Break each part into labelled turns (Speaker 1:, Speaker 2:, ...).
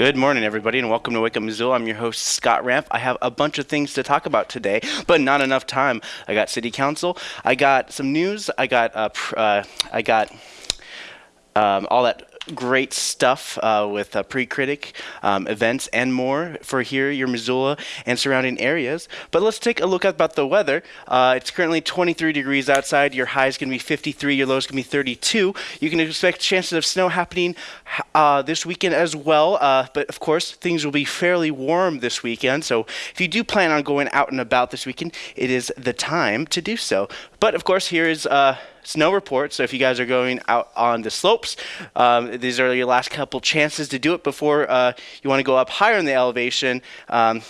Speaker 1: Good morning, everybody, and welcome to Wake Up Missoula. I'm your host, Scott Ramp. I have a bunch of things to talk about today, but not enough time. I got City Council, I got some news, I got uh, uh, I got um, all that great stuff uh, with uh, pre-critic um, events and more for here, your Missoula and surrounding areas. But let's take a look at about the weather. Uh, it's currently 23 degrees outside. Your high is going to be 53. Your low is going to be 32. You can expect chances of snow happening uh, this weekend as well. Uh, but of course, things will be fairly warm this weekend. So if you do plan on going out and about this weekend, it is the time to do so. But of course, here is uh, snow report. So if you guys are going out on the slopes, um, these are your last couple chances to do it before uh, you want to go up higher in the elevation. Um,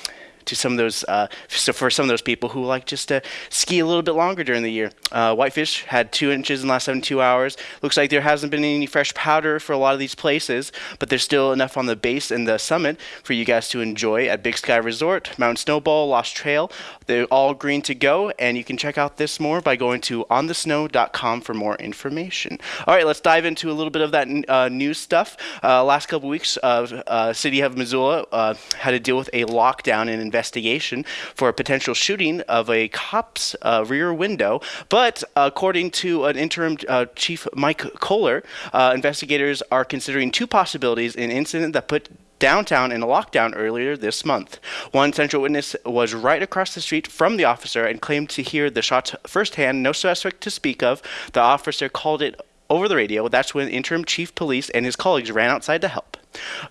Speaker 1: to some of those, uh, so for some of those people who like just to ski a little bit longer during the year. Uh, Whitefish had two inches in the last 72 hours. Looks like there hasn't been any fresh powder for a lot of these places, but there's still enough on the base and the summit for you guys to enjoy at Big Sky Resort, Montana Snowbowl, Lost Trail. They're all green to go, and you can check out this more by going to onthesnow.com for more information. All right, let's dive into a little bit of that uh, news stuff. Uh, last couple weeks, uh, City of Missoula uh, had to deal with a lockdown and investigation for a potential shooting of a cop's uh, rear window. But according to an interim uh, chief, Mike Kohler, uh, investigators are considering two possibilities an incident that put downtown in a lockdown earlier this month. One central witness was right across the street from the officer and claimed to hear the shots firsthand, no suspect to speak of. The officer called it over the radio. That's when interim chief police and his colleagues ran outside to help.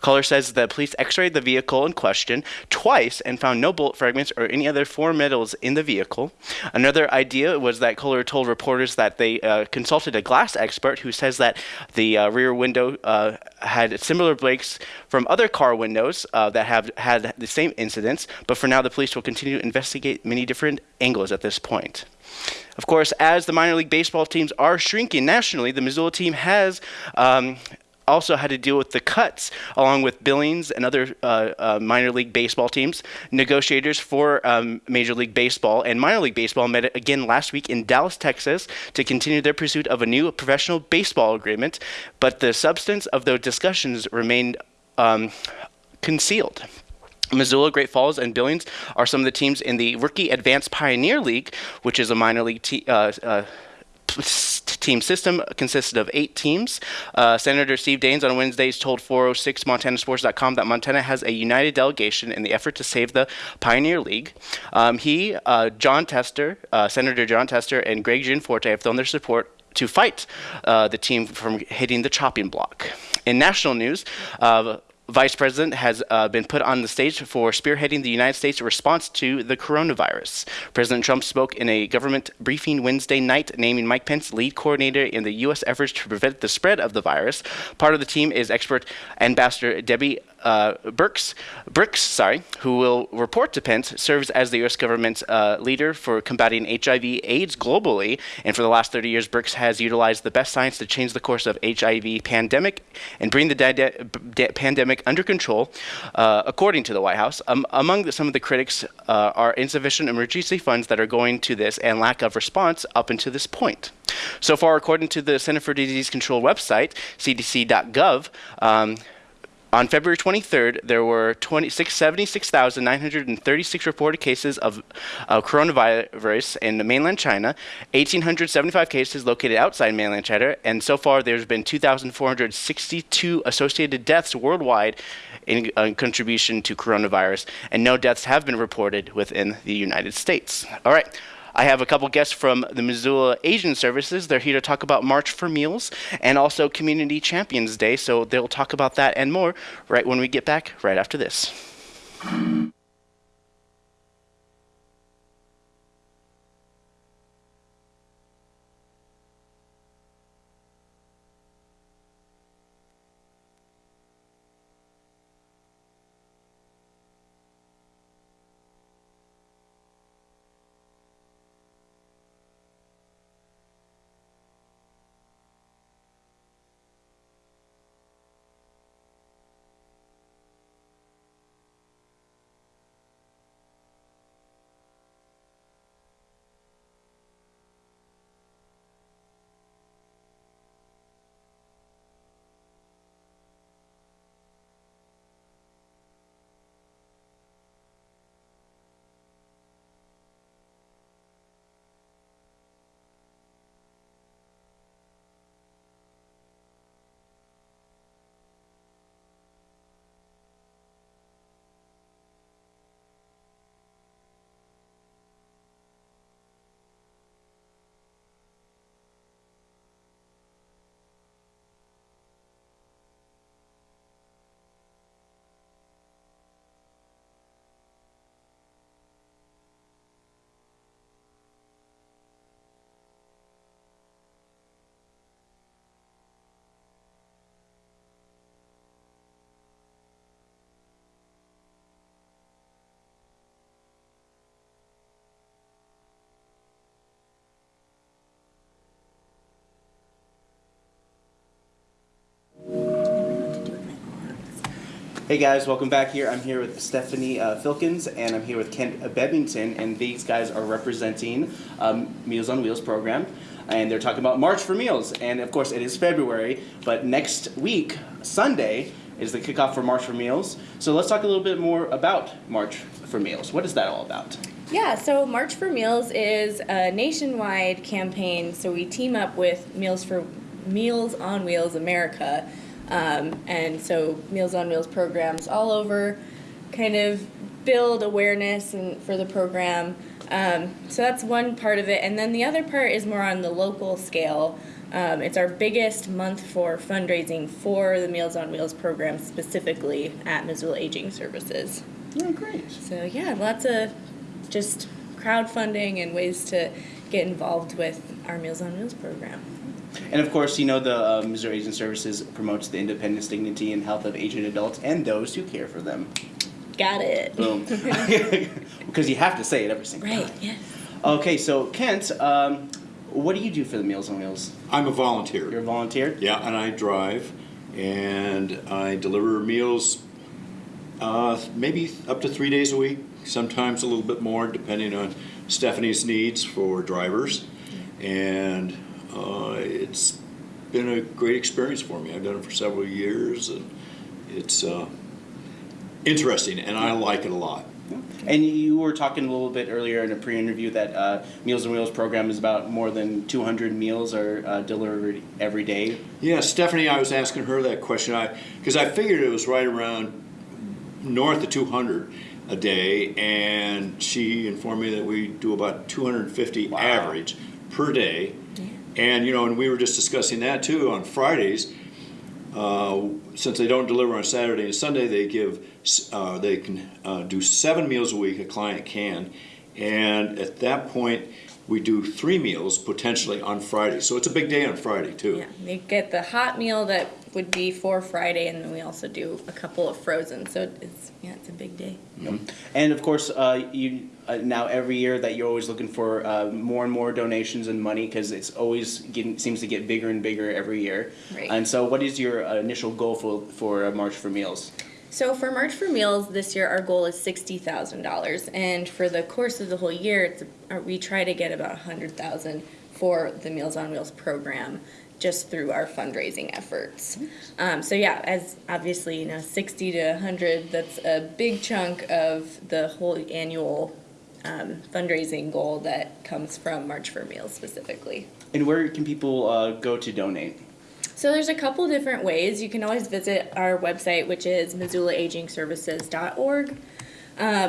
Speaker 1: Kohler says the police x-rayed the vehicle in question twice and found no bullet fragments or any other foreign metals in the vehicle. Another idea was that Kohler told reporters that they uh, consulted a glass expert who says that the uh, rear window uh, had similar breaks from other car windows uh, that have had the same incidents, but for now the police will continue to investigate many different angles at this point. Of course, as the minor league baseball teams are shrinking nationally, the Missoula team has um, also had to deal with the cuts, along with Billings and other uh, uh, minor league baseball teams. Negotiators for um, Major League Baseball and minor league baseball met again last week in Dallas, Texas, to continue their pursuit of a new professional baseball agreement. But the substance of those discussions remained um, concealed. Missoula, Great Falls, and Billings are some of the teams in the Rookie Advanced Pioneer League, which is a minor league te- uh, uh, team system consisted of eight teams. Uh, Senator Steve Daines on Wednesdays told 406montanasports.com that Montana has a united delegation in the effort to save the Pioneer League. Um, he, uh, Jon Tester, uh, Senator Jon Tester, and Greg Gianforte have thrown their support to fight uh, the team from hitting the chopping block. In national news, uh, vice president has uh, been put on the stage for spearheading the United States response to the coronavirus. President Trump spoke in a government briefing Wednesday night, naming Mike Pence lead coordinator in the U.S. efforts to prevent the spread of the virus. Part of the team is expert Ambassador Debbie uh, Birx, sorry, who will report to Pence, serves as the U.S. government's uh, leader for combating HIV/AIDS globally, and for the last 30 years, Birx has utilized the best science to change the course of HIV pandemic and bring the pandemic under control, uh, according to the White House. Um, among the, some of the critics uh, are insufficient emergency funds that are going to this and lack of response up until this point. So far, according to the Center for Disease Control website, cdc.gov. Um, on February 23rd, there were 76,936 reported cases of coronavirus in mainland China, 1,875 cases located outside mainland China, and so far there's been 2,462 associated deaths worldwide in uh, contribution to coronavirus, and no deaths have been reported within the United States. All right. I have a couple guests from the Missoula Aging Services. They're here to talk about March for Meals and also Community Champions Day. So they'll talk about that and more right when we get back right after this. Hey guys, welcome back here. I'm here with Stephanie uh, Filkins and I'm here with Kent Bevington, and these guys are representing um, Meals on Wheels program. And they're talking about March for Meals. And of course, it is February, but next week, Sunday, is the kickoff for March for Meals. So let's talk a little bit more about March for Meals. What is that all about?
Speaker 2: Yeah, so March for Meals is a nationwide campaign. So we team up with Meals for Meals on Wheels America um, and so Meals on Wheels programs all over kind of build awareness and for the program. Um, so that's one part of it. And then the other part is more on the local scale. Um, it's our biggest month for fundraising for the Meals on Wheels program specifically at Missoula Aging Services.
Speaker 1: Oh, great.
Speaker 2: So yeah, lots of just crowdfunding and ways to get involved with our Meals on Wheels program.
Speaker 1: And of course, you know, the uh, Missoula Aging Services promotes the independence, dignity, and health of aging adults and those who care for them.
Speaker 2: Got it.
Speaker 1: Boom. because you have to say it every single
Speaker 2: Right,
Speaker 1: time.
Speaker 2: yeah.
Speaker 1: Okay, so Kent, um, what do you do for the Meals on Wheels?
Speaker 3: I'm a volunteer.
Speaker 1: You're a volunteer?
Speaker 3: Yeah, and I drive, and I deliver meals uh, maybe up to three days a week, sometimes a little bit more, depending on Stephanie's needs for drivers. And uh, it's been a great experience for me. I've done it for several years, and it's uh, interesting, and I like it a lot.
Speaker 1: And you were talking a little bit earlier in a pre-interview that uh, Meals on Wheels program is about more than 200 meals are uh, delivered every day.
Speaker 3: Yeah, Stephanie, I was asking her that question because I, figured it was right around north of 200 a day, and she informed me that we do about 250
Speaker 1: Wow.
Speaker 3: average per day. And you know, and we were just discussing that too on Fridays. Uh, since they don't deliver on Saturday and Sunday, they give uh, they can uh, do seven meals a week. A client can, and at that point, we do three meals potentially on Friday. So it's a big day on Friday too.
Speaker 2: Yeah, they get the hot meal that would be for Friday, and then we also do a couple of frozen. So it's yeah, it's a big day.
Speaker 1: And of course, uh, you uh, now every year that you're always looking for uh, more and more donations and money because it's always getting seems to get bigger and bigger every year.
Speaker 2: Right.
Speaker 1: And so, what is your uh, initial goal for for uh, March for Meals?
Speaker 2: So for March for Meals this year, our goal is sixty thousand dollars, and for the course of the whole year, it's uh, we try to get about a hundred thousand for the Meals on Wheels program, just through our fundraising efforts. Um, so yeah, as obviously you know, sixty to hundred, that's a big chunk of the whole annual um, fundraising goal that comes from March for Meals specifically.
Speaker 1: And where can people uh, go to donate?
Speaker 2: So there's a couple different ways. You can always visit our website, which is missoulaagingservices.org. Um,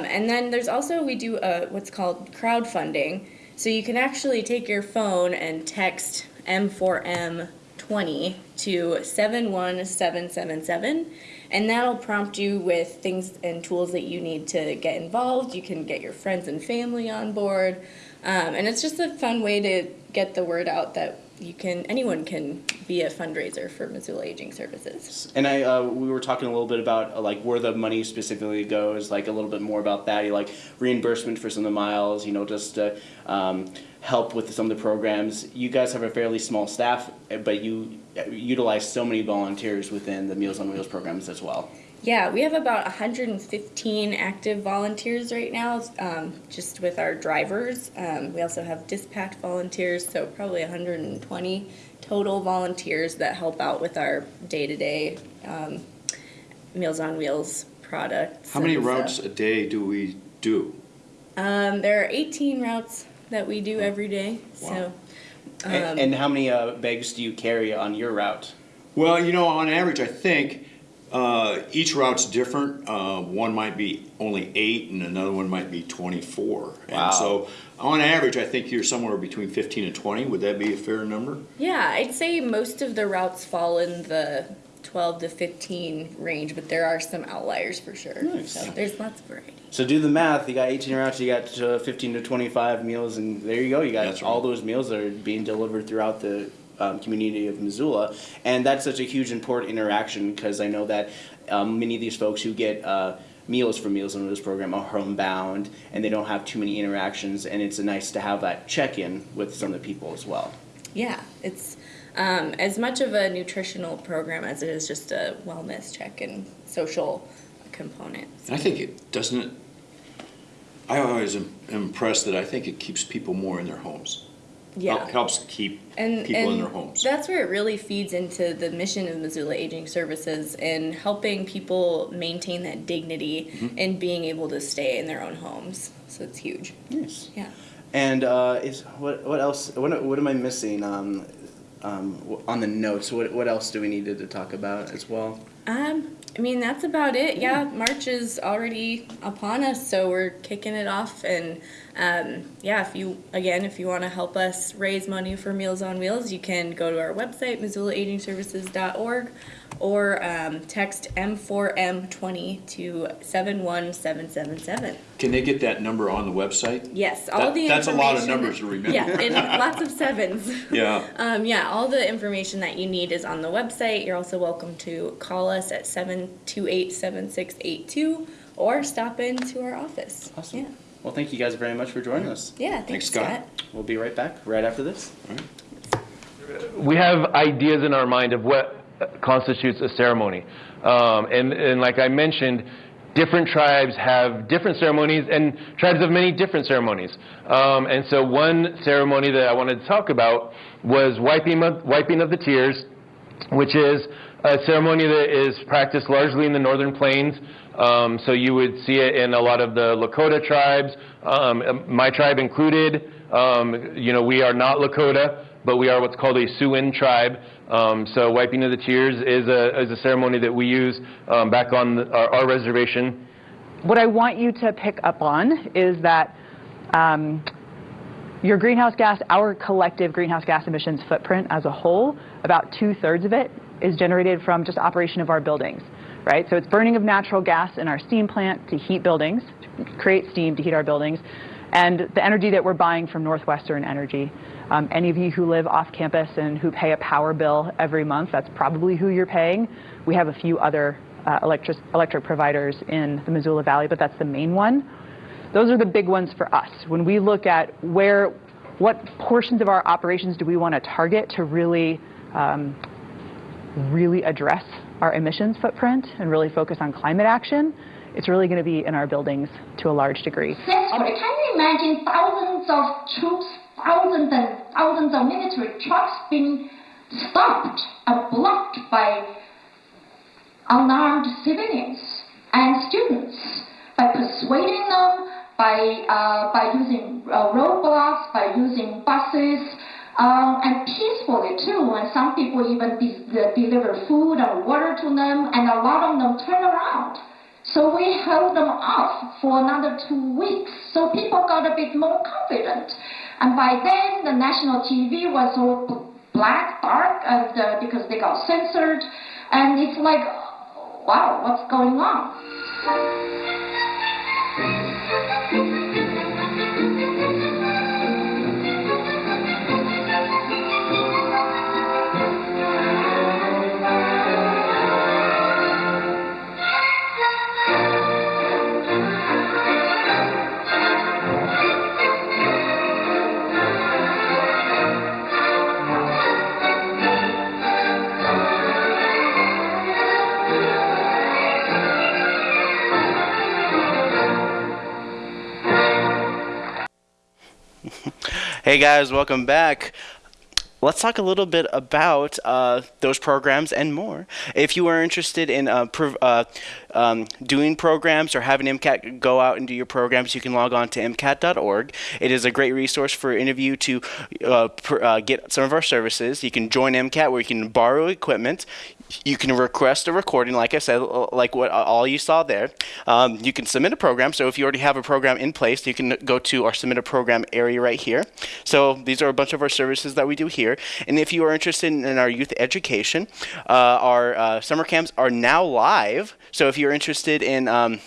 Speaker 2: and then there's also, we do a, what's called crowdfunding. So you can actually take your phone and text M4M20 to 71777, and that'll prompt you with things and tools that you need to get involved. You can get your friends and family on board. Um, and it's just a fun way to get the word out that you can anyone can be a fundraiser for Missoula Aging Services.
Speaker 1: And I, uh, we were talking a little bit about uh, like where the money specifically goes, like a little bit more about that. You like reimbursement for some of the miles, you know, just um, help with some of the programs. You guys have a fairly small staff, eh, but you uh, utilize so many volunteers within the Meals on Wheels programs as well.
Speaker 2: Yeah, we have about 115 active volunteers right now, um, just with our drivers. Um, we also have dispatch volunteers, so probably 120 total volunteers that help out with our day-to-day um, Meals on Wheels products.
Speaker 3: How many routes
Speaker 2: stuff.
Speaker 3: a day do we do?
Speaker 2: Um, there are 18 routes that we do every day. So, um,
Speaker 1: and, and how many uh, bags do you carry on your route?
Speaker 3: Well, you know, on average, I think uh, each route's different. Uh, one might be only eight, and another one might be 24.
Speaker 1: Wow.
Speaker 3: And so, on average, I think you're somewhere between 15 and 20. Would that be a fair number?
Speaker 2: yeah, I'd say most of the routes fall in the 12 to 15 range, but there are some outliers for sure.
Speaker 1: Nice.
Speaker 2: So there's lots of variety.
Speaker 1: So do the math. You got 18 routes. You got uh, 15 to 25 meals, and there you go. You got
Speaker 3: That's right.
Speaker 1: all those meals that are being delivered throughout the um, community of Missoula, and that's such a huge important interaction because I know that um, many of these folks who get uh, meals from Meals on Wheels program are homebound and they don't have too many interactions, and it's nice to have that check-in with some of the people as well.
Speaker 2: Yeah, it's um, as much of a nutritional program as it is just a wellness check and social component.
Speaker 3: And I think it doesn't. It, I always am impressed that I think it keeps people more in their homes.
Speaker 2: Yeah.
Speaker 3: Helps keep
Speaker 2: and,
Speaker 3: people
Speaker 2: and
Speaker 3: in their homes.
Speaker 2: That's where it really feeds into the mission of Missoula Aging Services in helping people maintain that dignity
Speaker 3: Mm-hmm.
Speaker 2: and being able to stay in their own homes. So it's huge.
Speaker 1: Nice.
Speaker 2: Yeah.
Speaker 1: And uh, is what what else? What what am I missing? Um, um, on the notes, what what else do we need to, to talk about as well?
Speaker 2: Um, I mean, that's about it. Yeah, March is already upon us, so we're kicking it off. And um, yeah, if you, again, if you want to help us raise money for Meals on Wheels, you can go to our website, MissoulaAgingServices.org, or um, text M4M20 to 71777.
Speaker 3: Can they get that number on the website?
Speaker 2: Yes, all
Speaker 3: That-
Speaker 2: the
Speaker 3: that's a lot of numbers to remember.
Speaker 2: Yeah, and lots of sevens.
Speaker 3: Yeah.
Speaker 2: Um, yeah, all the information that you need is on the website. You're also welcome to call us at 728 7682 or stop into our office.
Speaker 1: Awesome.
Speaker 2: Yeah,
Speaker 1: Well, thank you guys very much for joining us.
Speaker 2: yeah thanks,
Speaker 3: Thanks, Scott.
Speaker 2: Scott.
Speaker 1: We'll be right back right after this.
Speaker 4: we have ideas in our mind of what constitutes a ceremony. Um, and, and like I mentioned, different tribes have different ceremonies, and tribes have many different ceremonies. Um, and so, one ceremony that I wanted to talk about was wiping of, wiping of the tears, which is a ceremony that is practiced largely in the northern plains. Um, so you would see it in a lot of the Lakota tribes, um, my tribe included. Um, you know, we are not Lakota, but we are what's called a Siouan tribe. Um, so wiping of the tears is a, is a ceremony that we use um, back on the, our, our reservation.
Speaker 5: What I want you to pick up on is that um, your greenhouse gas, our collective greenhouse gas emissions footprint as a whole, about two thirds of it is generated from just operation of our buildings, right? So it's burning of natural gas in our steam plant to heat buildings, to create steam to heat our buildings, and the energy that we're buying from Northwestern Energy. Um, any of you who live off campus and who pay a power bill every month, that's probably who you're paying. We have a few other uh, electric, electric providers in the Missoula Valley, but that's the main one. Those are the big ones for us. When we look at where, what portions of our operations do we want to target to really, um, really address our emissions footprint and really focus on climate action, it's really going to be in our buildings to a large degree.
Speaker 6: Can you imagine thousands of troops, thousands and thousands of military trucks being stopped and blocked by unarmed civilians and students by persuading them, by uh, by using uh, roadblocks, by using buses, um, and peacefully too. And some people even de- de- deliver food and water to them, and a lot of them turn around. So we held them off for another two weeks. So people got a bit more confident. And by then, the national TV was all black, dark, and uh, because they got censored. And it's like, wow, what's going on?
Speaker 1: Hey guys, welcome back. Let's talk a little bit about uh, those programs and more. If you are interested in uh, uh, um, doing programs or having MCAT go out and do your programs, you can log on to MCAT.org. It is a great resource for any of you to uh, uh, get some of our services. You can join MCAT where you can borrow equipment. You can request a recording, like I said, like what all you saw there. Um, you can submit a program. So if you already have a program in place, you can go to our submit a program area right here. So these are a bunch of our services that we do here. And if you are interested in, in our youth education, uh, our uh, summer camps are now live. So if you're interested in um,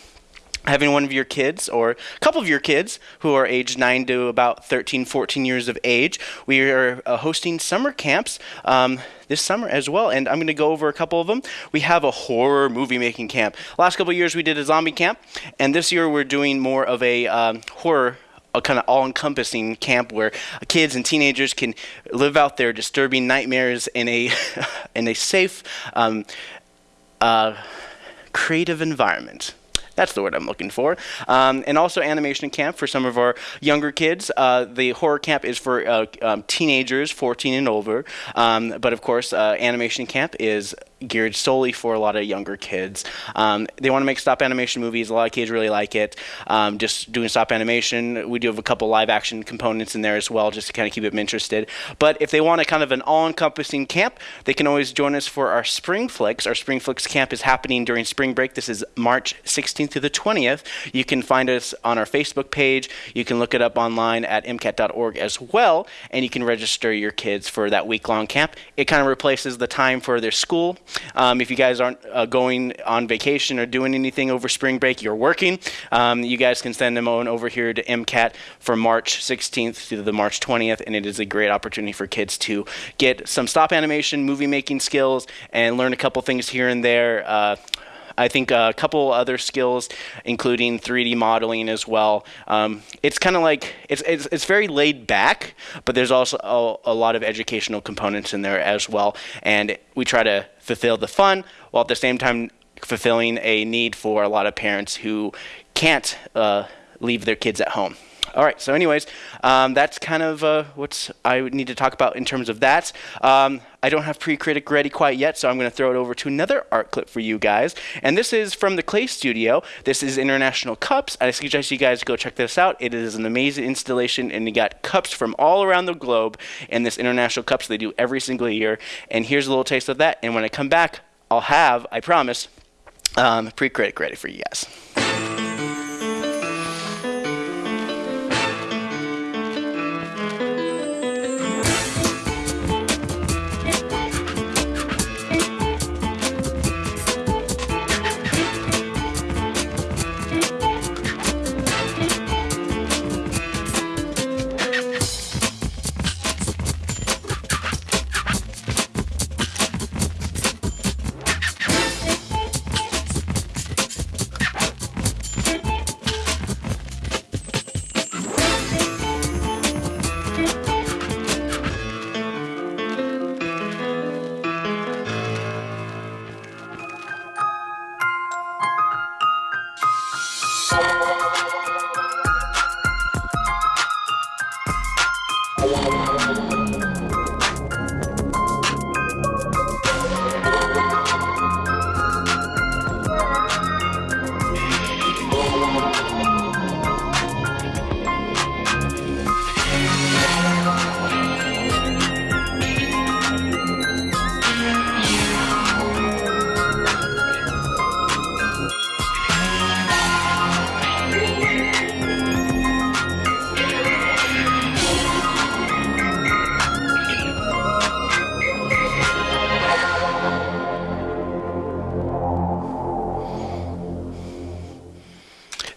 Speaker 1: having one of your kids or a couple of your kids who are aged 9 to about 13 14 years of age we are uh, hosting summer camps um, this summer as well and i'm going to go over a couple of them. We have a horror movie making camp. Last couple of years we did a zombie camp and this year we're doing more of a um, horror a kind of all-encompassing camp where kids and teenagers can live out their disturbing nightmares in a in a safe um, uh, creative environment That's the word I'm looking for. Um, and also animation camp for some of our younger kids. Uh, the horror camp is for uh, um, teenagers, 14 and over. Um, but of course, uh, animation camp is geared solely for a lot of younger kids. Um, they want to make stop animation movies. A lot of kids really like it. Um, just doing stop animation. We do have a couple live action components in there as well, just to kind of keep them interested. But if they want a kind of an all-encompassing camp, they can always join us for our Spring Flicks. Our Spring Flicks camp is happening during spring break. This is March 16th to the 20th. You can find us on our Facebook page. You can look it up online at mcat.org as well, and you can register your kids for that week-long camp. It kind of replaces the time for their school. Um, if you guys aren't uh, going on vacation or doing anything over spring break, you're working, um, you guys can send them on over here to MCAT for March 16th to the March 20th, and it is a great opportunity for kids to get some stop animation, movie making skills, and learn a couple things here and there. Uh, I think a couple other skills, including 3D modeling as well. Um, it's kind of like it's, it's it's very laid back, but there's also a, a, lot of educational components in there as well. And we try to fulfill the fun while at the same time fulfilling a need for a lot of parents who can't uh, leave their kids at home. All right. So, anyways, um, that's kind of uh, what I need to talk about in terms of that. Um, I don't have pre-critic ready quite yet, so I'm going to throw it over to another art clip for you guys. And this is from the Clay Studio. This is International Cups. I suggest you guys go check this out. It is an amazing installation, and you got cups from all around the globe in this International Cups they do every single year. And here's a little taste of that. And when I come back, I'll have, I promise, um, pre-critic ready for you guys.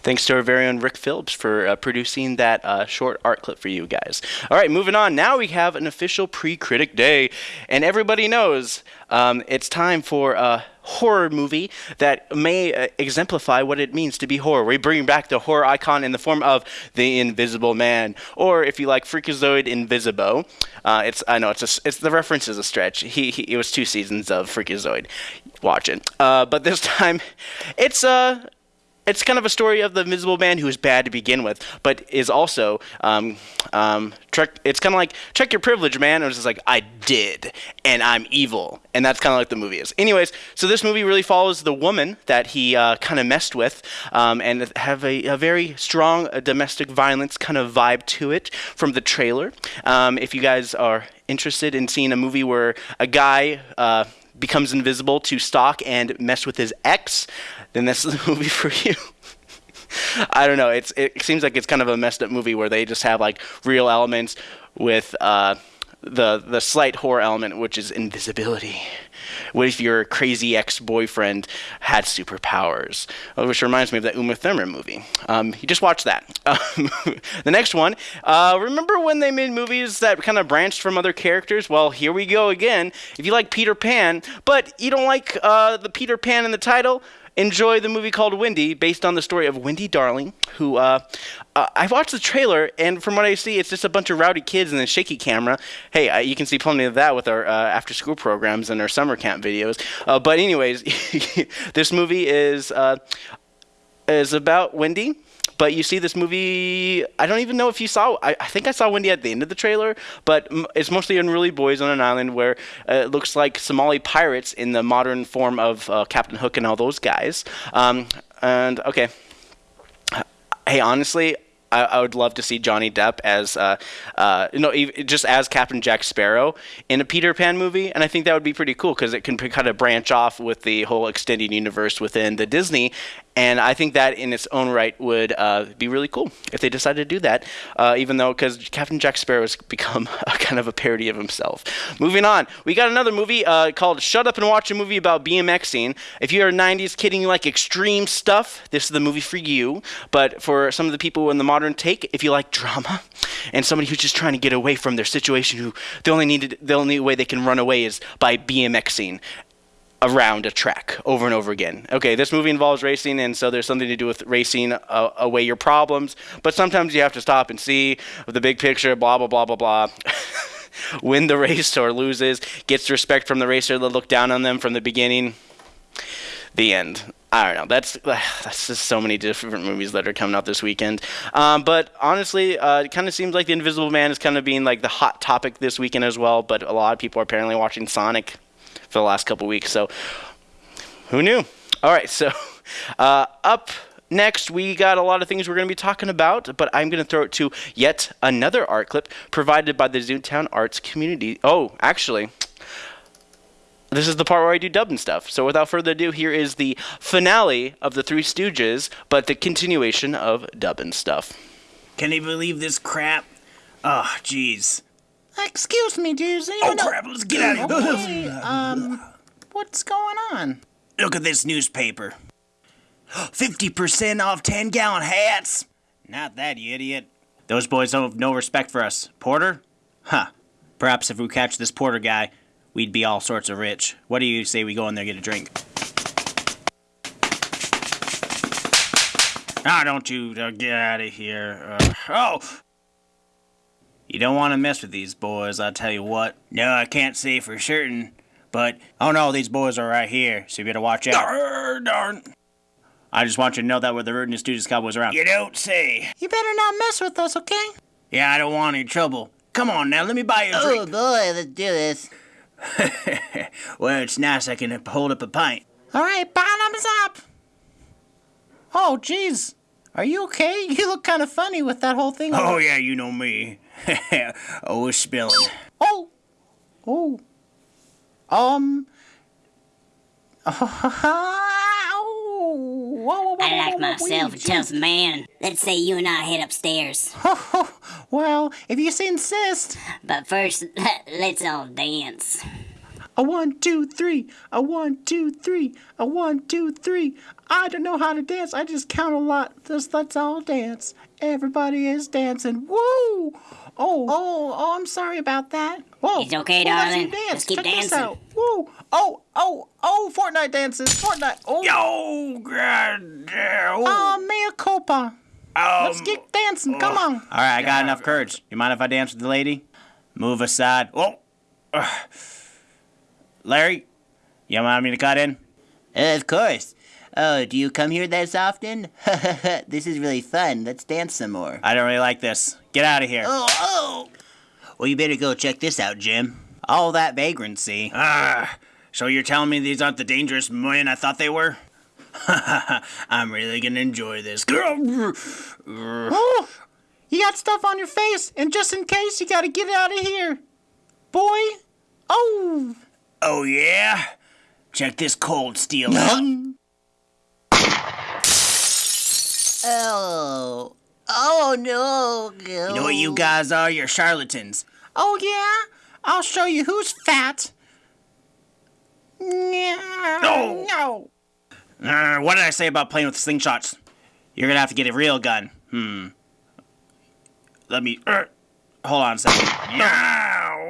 Speaker 1: Thanks to our very own Rick Phillips for uh, producing that uh, short art clip for you guys. All right, moving on. Now we have an official pre-critic day, and everybody knows um, it's time for a horror movie that may uh, exemplify what it means to be horror. We bring back the horror icon in the form of the Invisible Man, or if you like, Freakazoid Invisibo. Uh, it's I know it's a, it's the reference is a stretch. He, he it was two seasons of Freakazoid. Watch it, uh, but this time it's a uh, it's kind of a story of the Invisible Man who is bad to begin with, but is also um, um, it's kind of like check your privilege, man. And it's just like I did, and I'm evil, and that's kind of like the movie is. Anyways, so this movie really follows the woman that he uh, kind of messed with, um, and have a, a very strong uh, domestic violence kind of vibe to it from the trailer. Um, if you guys are interested in seeing a movie where a guy uh, becomes invisible to stalk and mess with his ex, then this is the movie for you. I don't know. It's it seems like it's kind of a messed up movie where they just have like real elements with uh, the the slight horror element, which is invisibility. What if your crazy ex-boyfriend had superpowers? Which reminds me of that Uma Thurman movie. Um, you just watch that. Um, the next one. Uh, remember when they made movies that kind of branched from other characters? Well, here we go again. If you like Peter Pan, but you don't like uh, the Peter Pan in the title, enjoy the movie called Wendy, based on the story of Wendy Darling, who uh, uh, I watched the trailer, and from what I see, it's just a bunch of rowdy kids and a shaky camera. Hey, uh, you can see plenty of that with our uh, after-school programs and our summer camp videos. Uh, but anyways, this movie is uh, is about Wendy. But you see this movie. I don't even know if you saw. I, I think I saw Wendy at the end of the trailer, but m- it's mostly unruly boys on an island where uh, it looks like Somali pirates in the modern form of uh, Captain Hook and all those guys. Um, and okay, hey, honestly, I, I would love to see Johnny Depp as, uh, uh, you know, just as Captain Jack Sparrow in a Peter Pan movie, and I think that would be pretty cool because it can kind of branch off with the whole extended universe within the Disney. And I think that in its own right would uh, be really cool if they decided to do that, uh, even though, because Captain Jack Sparrow has become kind of a parody of himself. Moving on, we got another movie uh, called Shut Up and Watch a Movie About BMXing. If you're a 90s kid and you like extreme stuff, this is the movie for you. But for some of the people in the modern take, if you like drama and somebody who's just trying to get away from their situation, who the only needed, the only way they can run away is by BMXing around a track over and over again. Okay, this movie involves racing, and so there's something to do with racing uh, away your problems. But sometimes you have to stop and see the big picture. Blah blah blah blah blah. Win the race or loses, gets respect from the racer that looked down on them from the beginning. The end. I don't know. That's that's just so many different movies that are coming out this weekend. Um, but honestly, uh, it kind of seems like The Invisible Man is kind of being like the hot topic this weekend as well. But a lot of people are apparently watching Sonic for the last couple weeks. So who knew? All right, so uh, up next, we got a lot of things we're going to be talking about, but I'm going to throw it to yet another art clip provided by the Zootown Arts community. Oh, actually. This is the part where I do dub and stuff. So without further ado, here is the finale of the Three Stooges, but the continuation of dub and stuff.
Speaker 7: Can you believe this crap? Oh, jeez.
Speaker 8: Excuse me, dudes.
Speaker 7: Oh, crap, let's get out of here.
Speaker 8: Okay, um, what's going on?
Speaker 7: Look at this newspaper. 50% off 10 gallon hats. Not that, you idiot. Those boys don't have no respect for us. Porter? Huh. Perhaps if we catch this Porter guy, we'd be all sorts of rich. What do you say we go in there and get a drink? Ah, don't you uh, get out of here. Uh, oh! You don't want to mess with these boys, I'll tell you what. No, I can't say for certain, but oh no, these boys are right here, so you better watch out. Darn, darn. I just want you to know that we're the rootinest Stooges Cowboys around. You don't say.
Speaker 8: You better not mess with us, okay?
Speaker 7: Yeah, I don't want any trouble. Come on now, let me buy you a
Speaker 8: Oh
Speaker 7: drink.
Speaker 8: boy, let's do this.
Speaker 7: well, it's nice I can hold up a pint.
Speaker 8: All right, bottoms up. Oh, jeez. Are you okay? You look kind of funny with that whole thing.
Speaker 7: Oh yeah, you know me. oh, it's spilling.
Speaker 8: Oh. Oh. Um. Oh,
Speaker 9: I like myself a tough man. Let's say you and I head upstairs.
Speaker 8: well, if you insist.
Speaker 9: But first, let's all dance.
Speaker 8: A one, two, three. A one, two, three. A one, two, three. I don't know how to dance. I just count a lot. Just let's all dance. Everybody is dancing. Woo! Oh, oh, oh! I'm sorry about that. Whoa!
Speaker 9: It's okay,
Speaker 8: Whoa, that's
Speaker 9: darling.
Speaker 8: your dance.
Speaker 9: Just keep
Speaker 8: Check this
Speaker 9: dancing.
Speaker 8: out. Woo! Oh, oh, oh! Fortnite dances. Fortnite. Oh.
Speaker 7: Yo, god damn.
Speaker 8: Oh, ah, mea culpa. Let's um, get dancing. Come oh. on.
Speaker 7: All right, I got enough courage. You mind if I dance with the lady? Move aside. Whoa. Ugh. Larry, you want me to cut in?
Speaker 10: of course. Oh, do you come here this often? this is really fun. Let's dance some more.
Speaker 7: I don't really like this. Get out of here.
Speaker 10: Oh, oh! Well, you better go check this out, Jim.
Speaker 7: All that vagrancy. Ah, so you're telling me these aren't the dangerous men I thought they were? I'm really gonna enjoy this.
Speaker 8: Oh, you got stuff on your face, and just in case, you gotta get out of here. Boy. Oh.
Speaker 7: Oh yeah? Check this cold steel out.
Speaker 10: Oh. Oh, no.
Speaker 7: You know what you guys are? You're charlatans.
Speaker 8: Oh, yeah? I'll show you who's fat. No. No.
Speaker 7: Uh, what did I say about playing with slingshots? You're gonna have to get a real gun. Hmm. Let me. Uh, hold on a second.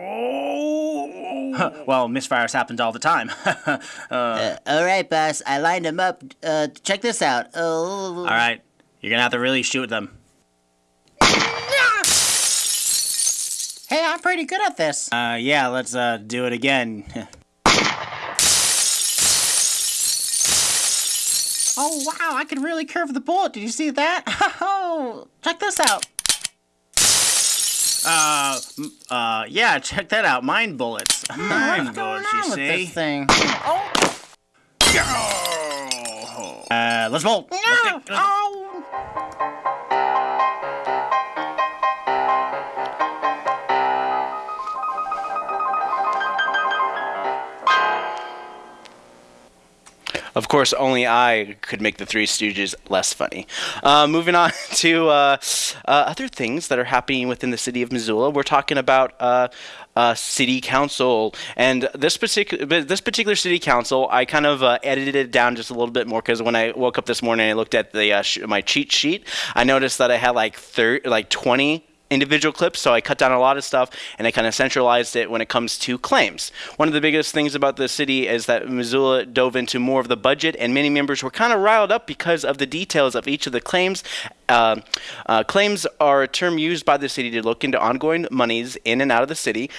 Speaker 7: Huh, well, misfires happens all the time. uh,
Speaker 10: Uh, all right, boss. I lined them up. Uh, check this out. Oh.
Speaker 7: all right, you're gonna have to really shoot them.
Speaker 8: Hey, I'm pretty good at this.
Speaker 7: Uh, yeah, let's uh do it again.
Speaker 8: Oh, wow, I can really curve the bullet. Did you see that? Oh, check this out.
Speaker 7: Uh, uh, yeah, check that out. Mind bullets. Mind bullets, you
Speaker 8: with
Speaker 7: see?
Speaker 8: this thing?
Speaker 7: Uh, let's bolt. Let's
Speaker 8: No!
Speaker 7: get- let's-
Speaker 8: Oh!
Speaker 1: Of course, only I could make the Three Stooges less funny. Uh, moving on to uh, uh, other things that are happening within the city of Missoula, we're talking about uh, uh, city council, and this particular this particular city council, I kind of uh, edited it down just a little bit more because when I woke up this morning, I looked at the uh, sh- my cheat sheet. I noticed that I had like thir- like twenty individual clips, so I cut down a lot of stuff and I kind of centralized it when it comes to claims. One of the biggest things about the city is that Missoula dove into more of the budget, and many members were kind of riled up because of the details of each of the claims. Uh, uh, claims are a term used by the city to look into ongoing monies in and out of the city.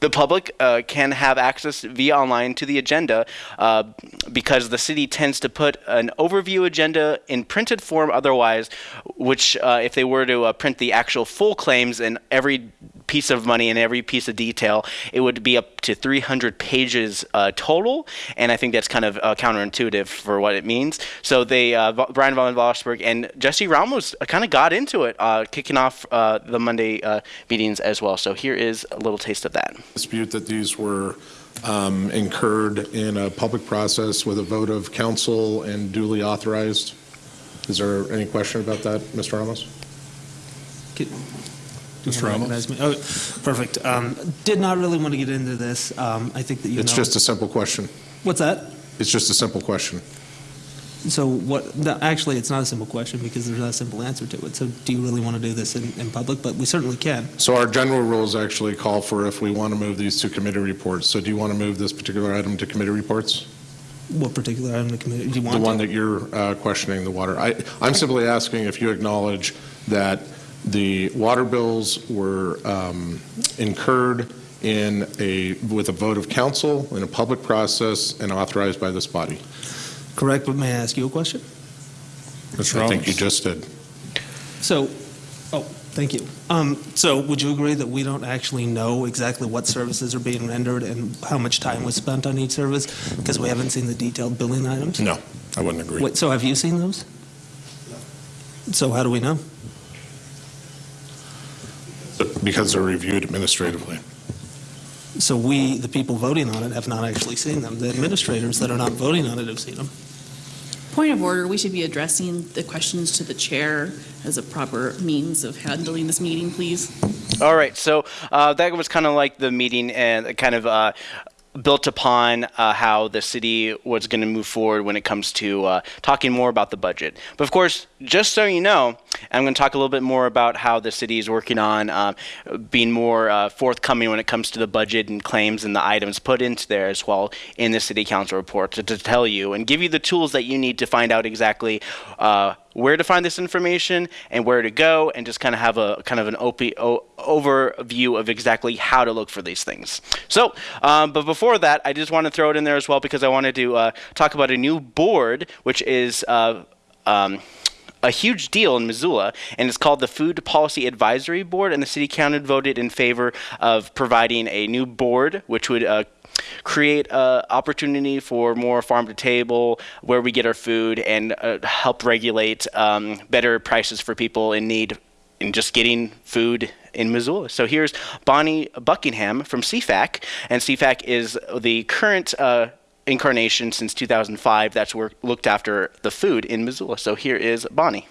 Speaker 1: The public uh, can have access via online to the agenda uh, because the city tends to put an overview agenda in printed form otherwise, which, uh, if they were to uh, print the actual full claims and every piece of money and every piece of detail, it would be up to 300 pages uh, total. And I think that's kind of uh, counterintuitive for what it means. So they, uh, Va- Bryan von Lossberg and Jesse Ramos kind of got into it, uh, kicking off uh, the Monday uh, meetings as well. So here is a little taste of that.
Speaker 11: dispute that these were um, incurred in a public process with a vote of council and duly authorized. Is there any question about that, Mr. Ramos? Mr.
Speaker 12: Oh, perfect. Um, Did not really want to get into this. Um, I think that you know.
Speaker 11: It's just a simple question.
Speaker 12: What's that?
Speaker 11: It's just a simple question.
Speaker 12: So what, no, actually, it's not a simple question because there's not a simple answer to it. So do you really want to do this in, in public? But we certainly can.
Speaker 11: So our general rules actually call for if we want to move these to committee reports. So do you want to move this particular item to committee reports?
Speaker 12: What particular item the committee, do you want
Speaker 11: The
Speaker 12: to?
Speaker 11: one that you're uh, questioning, the water. I, I'm simply asking if you acknowledge that the water bills were um, incurred in a, with a vote of council, in a public process, and authorized by this body.
Speaker 12: Correct, but may I ask you a question?
Speaker 11: I think you just did.
Speaker 12: So, oh, thank you. Um, so would you agree that we don't actually know exactly what services are being rendered and how much time was spent on each service? Because we haven't seen the detailed billing items?
Speaker 11: No, I wouldn't agree.
Speaker 12: Wait, so have you seen those? No. So how do we know?
Speaker 11: Because they're reviewed administratively.
Speaker 12: So we, the people voting on it, have not actually seen them. The administrators that are not voting on it have seen them.
Speaker 13: Point of order, we should be addressing the questions to the chair as a proper means of handling this meeting, please.
Speaker 1: All right, so uh, that was kind of like the meeting and kind of uh, built upon uh, how the city was going to move forward when it comes to uh, talking more about the budget. But of course, just so you know, I'm going to talk a little bit more about how the city is working on um, being more uh, forthcoming when it comes to the budget and claims and the items put into there as well in the city council report to, to tell you and give you the tools that you need to find out exactly uh, where to find this information and where to go and just kind of have a kind of an op- o- overview of exactly how to look for these things. So, um, but before that, I just want to throw it in there as well because I wanted to uh, talk about a new board, which is. Uh, um, a huge deal in Missoula, and it's called the Food Policy Advisory Board. And the city council voted in favor of providing a new board, which would uh, create uh, opportunity for more farm to table, where we get our food, and uh, help regulate um, better prices for people in need in just getting food in Missoula. So here's Bonnie Buckingham from CFAC, and CFAC is the current uh, incarnation since 2005 that's worked, looked after the food in Missoula. So here is Bonnie.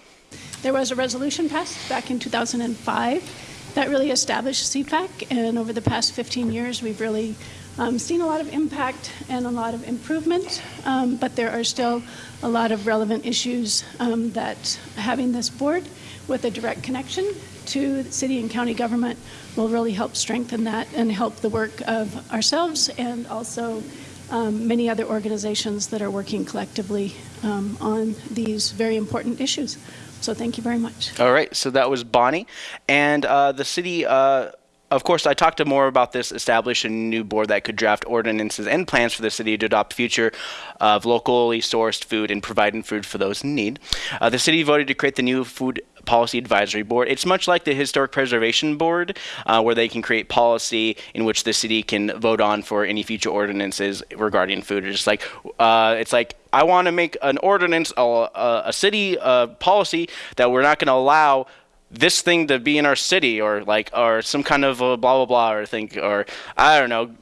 Speaker 14: There was a resolution passed back in 2005 that really established CFAC, and over the past 15 years, we've really um, seen a lot of impact and a lot of improvement, um, but there are still a lot of relevant issues um, that having this board with a direct connection to city and county government will really help strengthen that and help the work of ourselves and also um, many other organizations that are working collectively um, on these very important issues. So thank you very much.
Speaker 1: All right, so that was Bonnie, and uh, the city uh, of course, I talked to more about this establishing a new board that could draft ordinances and plans for the city to adopt future of locally sourced food and providing food for those in need. Uh, the city voted to create the new food policy advisory board. It's much like the historic preservation board, uh, where they can create policy in which the city can vote on for any future ordinances regarding food. It's like uh, it's like I want to make an ordinance, a, a city uh, policy that we're not going to allow this thing to be in our city or like or some kind of a blah blah blah or think or I don't know.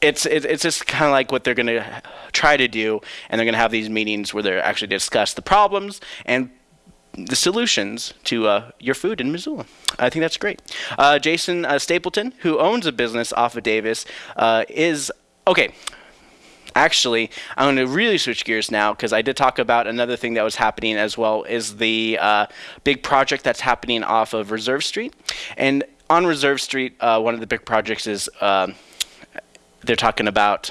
Speaker 1: It's it, it's just kind of like what they're gonna try to do, and they're gonna have these meetings where they're actually discuss the problems and the solutions to uh, your food in Missoula. I think that's great. Uh, Jason uh, Stapleton, who owns a business off of Davis, uh, is okay. Actually, I'm going to really switch gears now because I did talk about another thing that was happening as well is the uh, big project that's happening off of Reserve Street. And on Reserve Street, uh, one of the big projects is um, they're talking about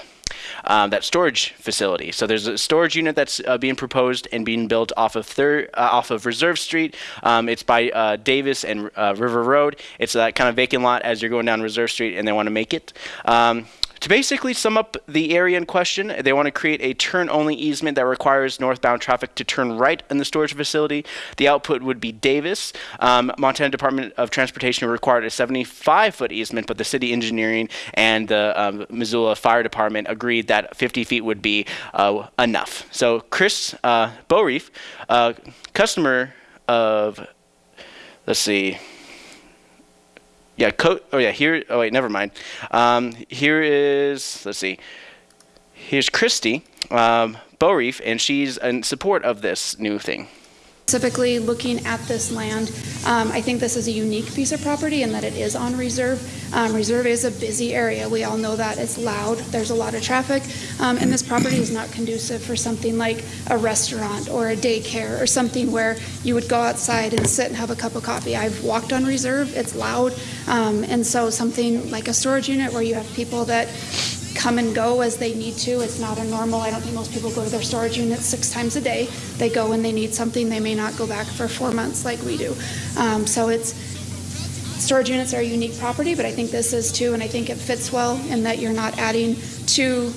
Speaker 1: um, that storage facility. So there's a storage unit that's uh, being proposed and being built off of uh, off of Reserve Street. Um, it's by uh, Davis and uh, River Road. It's that kind of vacant lot as you're going down Reserve Street, and they want to make it. Um, to basically sum up the area in question, they want to create a turn-only easement that requires northbound traffic to turn right in the storage facility. The output would be Davis. Um, Montana Department of Transportation required a 75-foot easement, but the city engineering and the um, Missoula Fire Department agreed that 50 feet would be uh, enough. So Chris uh, Boreef, uh, customer of, let's see, yeah, co- oh yeah, here, oh wait, never mind. Um, here is, let's see, here's Christy um, Boreef, and she's in support of this new thing.
Speaker 15: Specifically looking at this land, um, I think this is a unique piece of property in that it is on reserve. Um, reserve is a busy area. We all know that. It's loud. There's a lot of traffic. Um, and this property is not conducive for something like a restaurant or a daycare or something where you would go outside and sit and have a cup of coffee. I've walked on reserve. It's loud. Um, and so something like a storage unit where you have people that come and go as they need to. It's not a normal, I don't think most people go to their storage units six times a day. They go when they need something. They may not go back for four months like we do. Um, so it's, storage units are a unique property, but I think this is too, and I think it fits well in that you're not adding to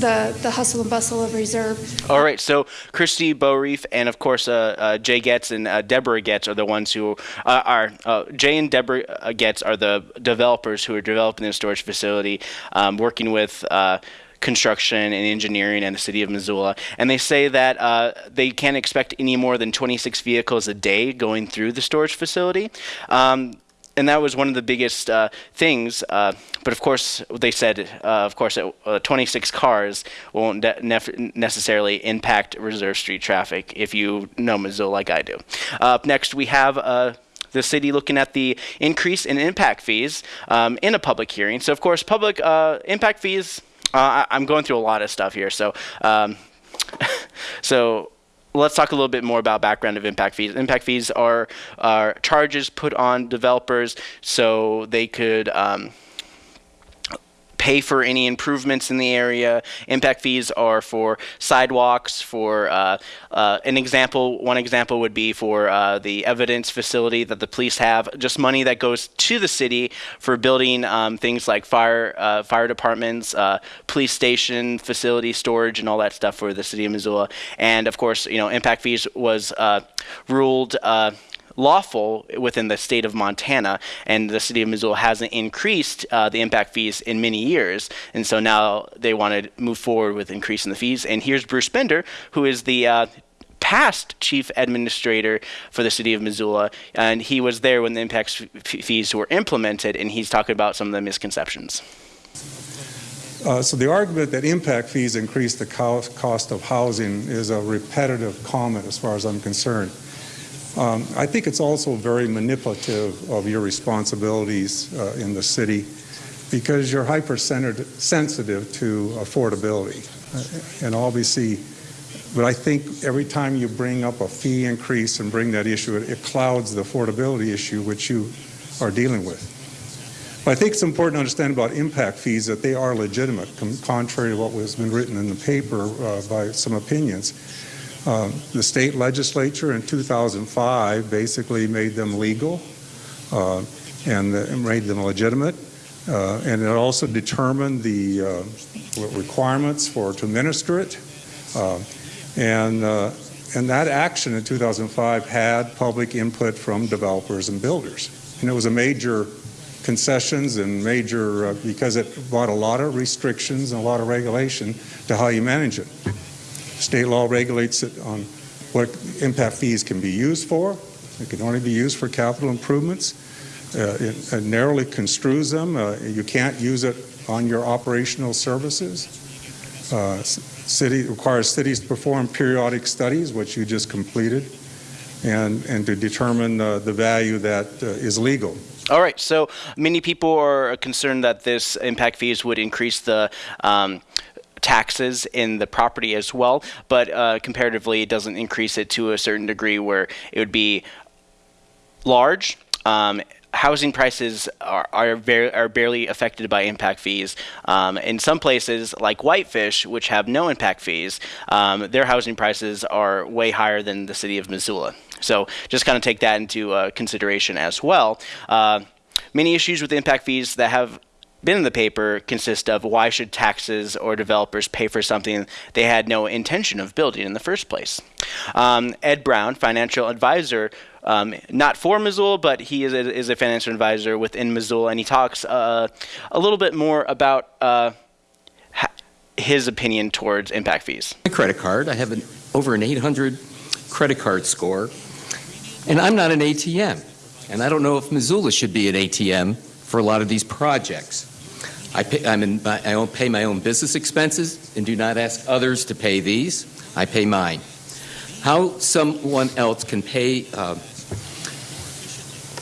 Speaker 15: the, the hustle and bustle of reserve.
Speaker 1: All right, so Christy Boreef and of course uh, uh, Jay Getz and uh, Deborah Getz are the ones who uh, are uh, Jay and Deborah uh, Getz are the developers who are developing the storage facility, um, working with construction and engineering and the city of Missoula. And they say that uh, they can't expect any more than 26 vehicles a day going through the storage facility. Um, and that was one of the biggest uh, things. Uh, but of course, they said, uh, of course, uh, 26 cars won't necessarily impact Reserve Street traffic if you know Missoula like I do. up next, we have uh, the city looking at the increase in impact fees um, in a public hearing. So, of course, public uh, impact fees. I- am going through a lot of stuff here, so um, so let's talk a little bit more about background of impact fees. Impact fees are, are charges put on developers so they could um, pay for any improvements in the area. Impact fees are for sidewalks, for uh, uh, an example, one example would be for uh, the evidence facility that the police have, just money that goes to the city for building um, things like fire, uh, fire departments, uh, police station, facility storage, and all that stuff for the city of Missoula. And of course, you know, impact fees was uh, ruled lawful within the state of Montana, and the city of Missoula hasn't increased uh, the impact fees in many years, and so now they want to move forward with increasing the fees. And here's Bruce Bender, who is the uh, past chief administrator for the city of Missoula, and he was there when the impact fees were implemented, and he's talking about some of the misconceptions.
Speaker 16: Uh, so the argument that impact fees increase the cost of housing is a repetitive comment as far as I'm concerned. Um, I think it's also very manipulative of your responsibilities uh, in the city because you're hypersensitive to affordability. Uh, and obviously, but I think every time you bring up a fee increase and bring that issue, it, it clouds the affordability issue which you are dealing with. But I think it's important to understand about impact fees that they are legitimate, contrary to what has been written in the paper uh, by some opinions. Um, the state legislature in 2005 basically made them legal. Uh, and, uh, and made them legitimate. Uh, and it also determined the uh, requirements for to minister it. Uh, and, uh, and that action in 2005 had public input from developers and builders. And it was a major concessions and major, because it brought a lot of restrictions and a lot of regulation to how you manage it. State law regulates it on what impact fees can be used for. It can only be used for capital improvements. Uh, it, it, narrowly construes them. Uh, you can't use it on your operational services. Uh, city requires cities to perform periodic studies, which you just completed, and, and to determine uh, the value that uh, is legal.
Speaker 1: All right, so many people are concerned that this impact fees would increase the um, taxes in the property as well, but uh, comparatively, it doesn't increase it to a certain degree where it would be large. Um, housing prices are are, very, are barely affected by impact fees. Um, in some places, like Whitefish, which have no impact fees, um, their housing prices are way higher than the city of Missoula. So just kind of take that into uh, consideration as well. Uh, many issues with impact fees that have been in the paper consist of why should taxes or developers pay for something they had no intention of building in the first place. Um, Ed Brown, financial advisor, um, not for Missoula, but he is a, is a, financial advisor within Missoula, and he talks uh, a little bit more about uh, his opinion towards impact fees.
Speaker 17: My credit card, I have an, over an 800 credit card score, and I'm not an ATM. And I don't know if Missoula should be an ATM for a lot of these projects. I, pay, in, I pay my own business expenses and do not ask others to pay these. I pay mine. How someone else can pay, uh,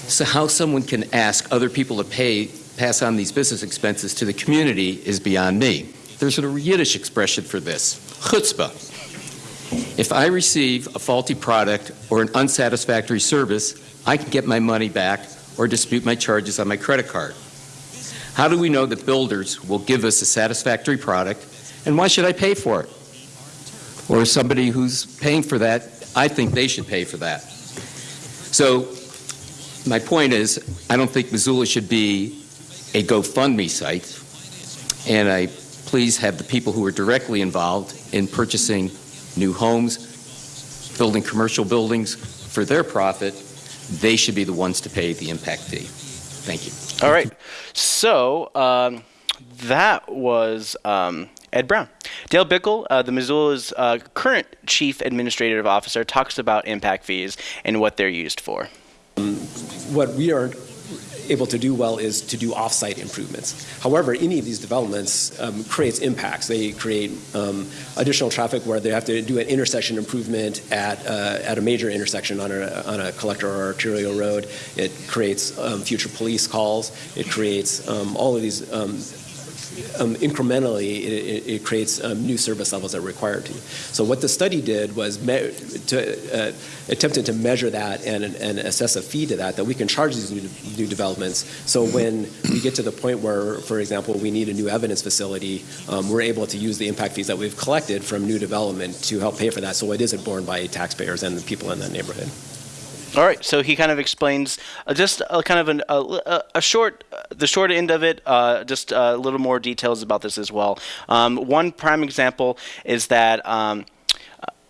Speaker 17: so how someone can ask other people to pay, pass on these business expenses to the community is beyond me. There's a Yiddish expression for this, chutzpah. If I receive a faulty product or an unsatisfactory service, I can get my money back or dispute my charges on my credit card. How do we know that builders will give us a satisfactory product, and why should I pay for it? Or somebody who's paying for that, I think they should pay for that. So my point is, I don't think Missoula should be a GoFundMe site, and I please have the people who are directly involved in purchasing new homes, building commercial buildings for their profit, they should be the ones to pay the impact fee. Thank you.
Speaker 1: All right. So um, that was um, Ed Brown. Dale Bickell, uh, the Missoula's uh, current chief administrative officer, talks about impact fees and what they're used for.
Speaker 18: Um, what we are able to do well is to do offsite improvements. However, any of these developments um, creates impacts. They create um, additional traffic where they have to do an intersection improvement at, uh, at a major intersection on a, on a collector or arterial road. It creates um, future police calls. It creates um, all of these um, incrementally, it, it creates um, new service levels that are required to. So what the study did was to, uh, attempted to measure that and, and assess a fee to that, that we can charge these new, new developments. So when we get to the point where, for example, we need a new evidence facility, um, we're able to use the impact fees that we've collected from new development to help pay for that. So it isn't borne by taxpayers and the people in that neighborhood.
Speaker 1: All right, so he kind of explains uh, just a, kind of an, a, a, short, uh, the short end of it, uh, just a little more details about this as well. Um, one prime example is that um,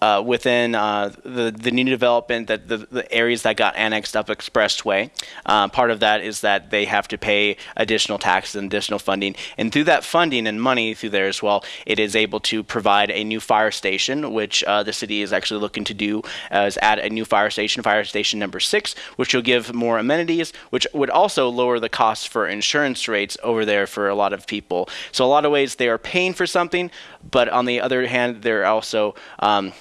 Speaker 1: uh, within uh, the the new development that the, the areas that got annexed up expressway. Uh, part of that is that they have to pay additional taxes and additional funding, and through that funding and money through there as well, it is able to provide a new fire station, which uh, the city is actually looking to do as add a new fire station, fire station number six, which will give more amenities, which would also lower the costs for insurance rates over there for a lot of people. So a lot of ways they are paying for something, but on the other hand, they're also um,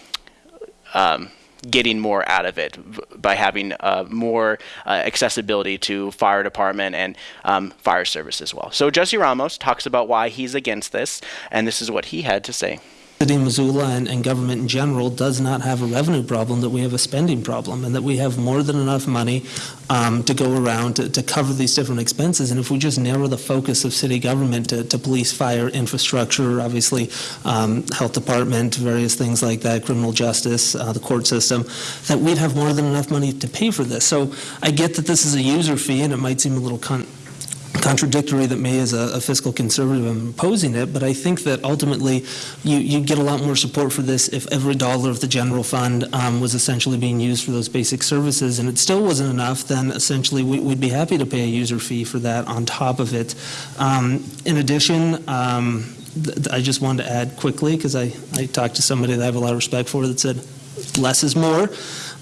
Speaker 1: um, getting more out of it by having uh, more uh, accessibility to fire department and um, fire service as well. So Jesse Ramos talks about why he's against this, and this is what he had to say.
Speaker 12: City of Missoula and, and government in general does not have a revenue problem, that we have a spending problem, and that we have more than enough money um, to go around to, to cover these different expenses. And if we just narrow the focus of city government to, to police, fire, infrastructure, obviously um, health department, various things like that, criminal justice, uh, the court system, that we'd have more than enough money to pay for this. So I get that this is a user fee, and it might seem a little con- contradictory that me as a, a, fiscal conservative am opposing it, but I think that ultimately you, you get a lot more support for this if every dollar of the general fund um, was essentially being used for those basic services and it still wasn't enough, then essentially we, would be happy to pay a user fee for that on top of it. Um, in addition, um, I just wanted to add quickly, because I, I talked to somebody that I have a lot of respect for that said less is more.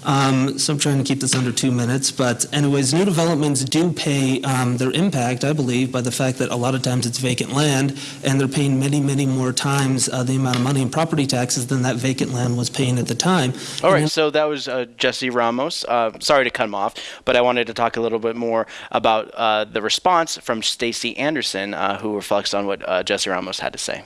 Speaker 12: Um, so I'm trying to keep this under two minutes. But anyways, new developments do pay um, their impact, I believe, by the fact that a lot of times it's vacant land, and they're paying many, many more times uh, the amount of money in property taxes than that vacant land was paying at the time.
Speaker 1: All right, so that was uh, Jesse Ramos. Uh, sorry to cut him off, but I wanted to talk a little bit more about uh, the response from Stacy Anderson, uh, who reflects on what uh, Jesse Ramos had to say.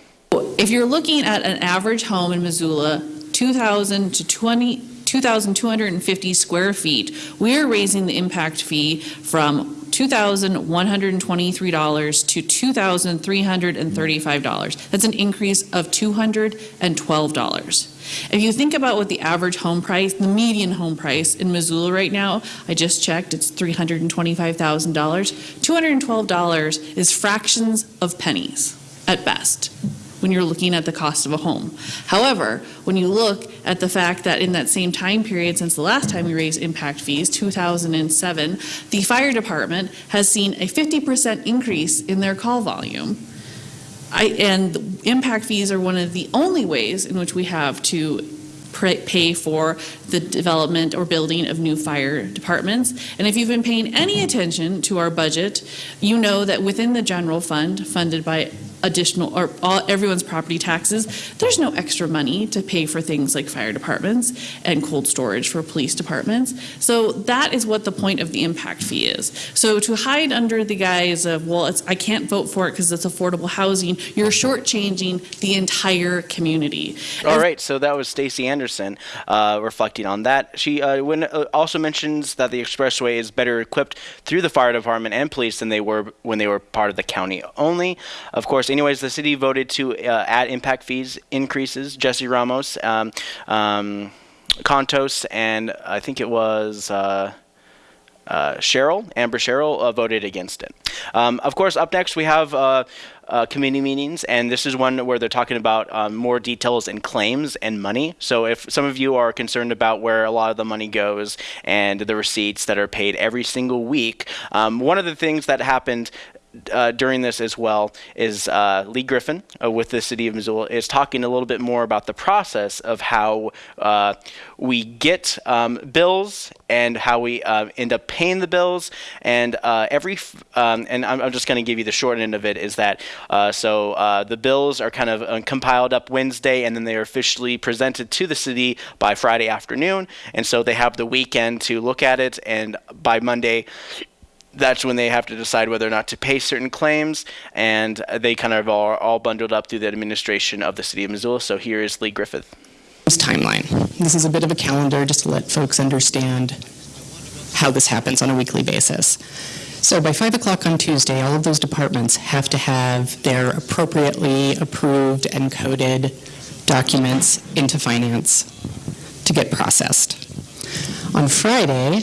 Speaker 13: If you're looking at an average home in Missoula, 2,000 to 20 2,250 square feet, we are raising the impact fee from $2,123 to $2,335. That's an increase of $212. If you think about what the average home price, the median home price in Missoula right now, I just checked, it's $325,000. $212 is fractions of pennies at best when you're looking at the cost of a home. However, when you look at the fact that in that same time period since the last time we raised impact fees, 2007, the fire department has seen a 50% increase in their call volume. I, and impact fees are one of the only ways in which we have to pay for the development or building of new fire departments. And if you've been paying any attention to our budget, you know that within the general fund, funded by additional or all everyone's property taxes, there's no extra money to pay for things like fire departments and cold storage for police departments. So that is what the point of the impact fee is. So to hide under the guise of, well, I can't vote for it because it's affordable housing, you're shortchanging the entire community.
Speaker 1: All right, so that was Stacy Anderson uh, reflecting on that. She uh, when, uh, also mentions that the expressway is better equipped through the fire department and police than they were when they were part of the county only. Of course, anyways, the city voted to uh, add impact fees increases. Jesse Ramos, um, um, Contos, and I think it was. Uh, uh, Sherrill, Amber Sherrill, uh, voted against it. Um, of course, up next we have uh, uh committee meetings, and this is one where they're talking about um, more details and claims and money. So if some of you are concerned about where a lot of the money goes and the receipts that are paid every single week, um, one of the things that happened uh, during this as well is uh, Leigh Griffing uh, with the city of Missoula is talking a little bit more about the process of how uh, we get um, bills and how we uh, end up paying the bills. And uh, every um, and I'm, I'm just going to give you the short end of it is that so the bills are kind of compiled up Wednesday and then they are officially presented to the city by Friday afternoon. And so they have the weekend to look at it. And by Monday that's when they have to decide whether or not to pay certain claims, and they kind of are all bundled up through the administration of the city of Missoula. So here is Lee Griffith.
Speaker 19: This Timeline. This is a bit of a calendar just to let folks understand how this happens on a weekly basis. So by 5 o'clock on Tuesday, all of those departments have to have their appropriately approved and coded documents into finance to get processed. On Friday,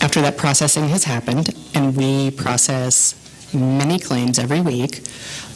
Speaker 19: after that processing has happened, and we process many claims every week,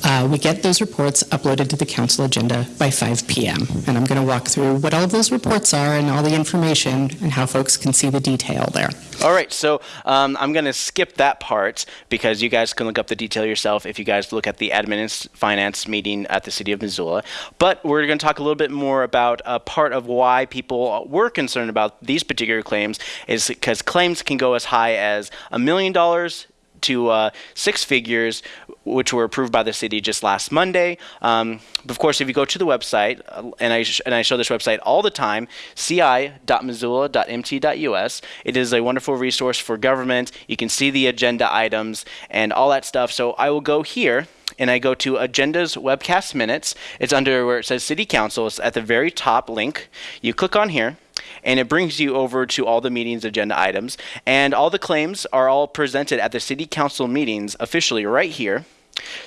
Speaker 19: uh, we get those reports uploaded to the council agenda by 5 p.m. And I'm going to walk through what all of those reports are and all the information and how folks can see the detail there.
Speaker 1: All right, so um, I'm going to skip that part because you guys can look up the detail yourself if you guys look at the admin and finance meeting at the city of Missoula. But we're going to talk a little bit more about a part of why people were concerned about these particular claims is because claims can go as high as a million dollars to uh, six figures, which were approved by the city just last Monday. Um, of course, if you go to the website, uh, and I and I show this website all the time, ci.missoula.mt.us. It is a wonderful resource for government. You can see the agenda items and all that stuff. So I will go here and I go to Agendas Webcast Minutes. It's under where it says City Council. It's at the very top link. You click on here, and it brings you over to all the meetings agenda items. And all the claims are all presented at the City Council meetings officially right here.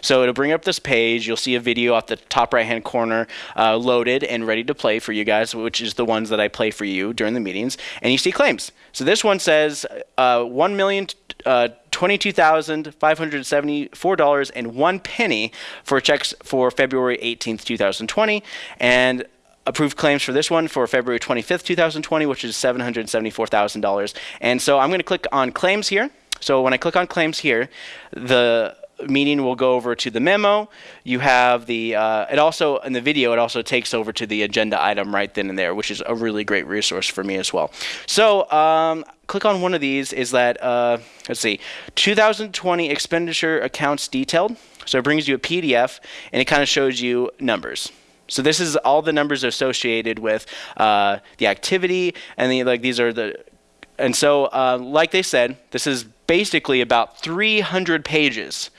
Speaker 1: So it'll bring up this page. You'll see a video at the top right hand corner uh, loaded and ready to play for you guys, which is the ones that I play for you during the meetings. And you see claims. So this one says uh, one million. Uh, $22,574 and one penny for checks for February 18th, 2020. And approved claims for this one for February 25th, 2020, which is $774,000. And so I'm going to click on claims here. So when I click on claims here, the meeting will go over to the memo. You have the, uh, it also, in the video, it also takes over to the agenda item right then and there, which is a really great resource for me as well. So, um, click on one of these is that, uh, let's see, 2020 expenditure accounts detailed. So it brings you a PDF and it kind of shows you numbers. So this is all the numbers associated with uh, the activity, and the, like these are the, and so uh, like they said, this is basically about 300 pages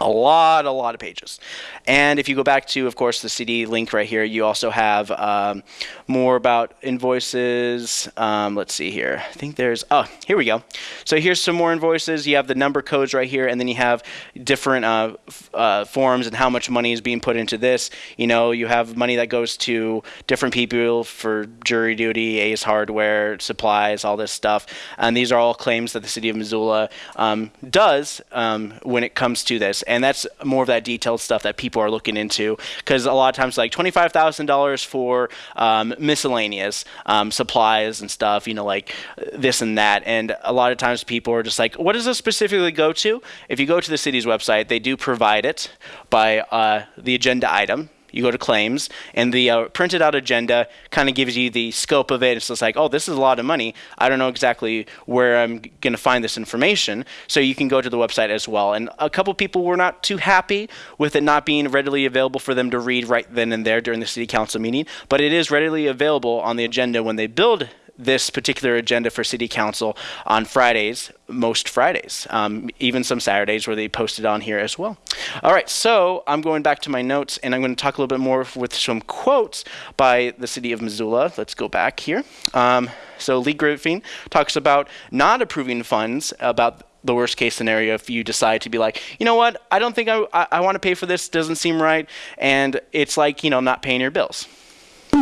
Speaker 1: a lot, a lot of pages. And if you go back to, of course, the CD link right here, you also have um, more about invoices. Um, let's see here. I think there's, oh, here we go. So here's some more invoices. You have the number codes right here, and then you have different uh, uh, forms and how much money is being put into this. You know, you have money that goes to different people for jury duty, Ace Hardware, supplies, all this stuff. And these are all claims that the city of Missoula um, does um, when it comes to this and that's more of that detailed stuff that people are looking into because a lot of times like $25000 for um, miscellaneous um, supplies and stuff you know like this and that and a lot of times people are just like what does this specifically go to? If you go to the city's website they do provide it by uh, the agenda item you go to claims, and the uh, printed out agenda kind of gives you the scope of it. It's like, oh, this is a lot of money. I don't know exactly where I'm going to find this information. So you can go to the website as well. And a couple people were not too happy with it not being readily available for them to read right then and there during the city council meeting, but it is readily available on the agenda when they build this particular agenda for City Council on Fridays, most Fridays, um, even some Saturdays where they post it on here as well. All right, so I'm going back to my notes and I'm going to talk a little bit more with some quotes by the City of Missoula. Let's go back here. Um, so Leigh Griffing talks about not approving funds about the worst case scenario if you decide to be like, you know what, I don't think I, I, I want to pay for this, doesn't seem right, and it's like, you know, not paying your bills.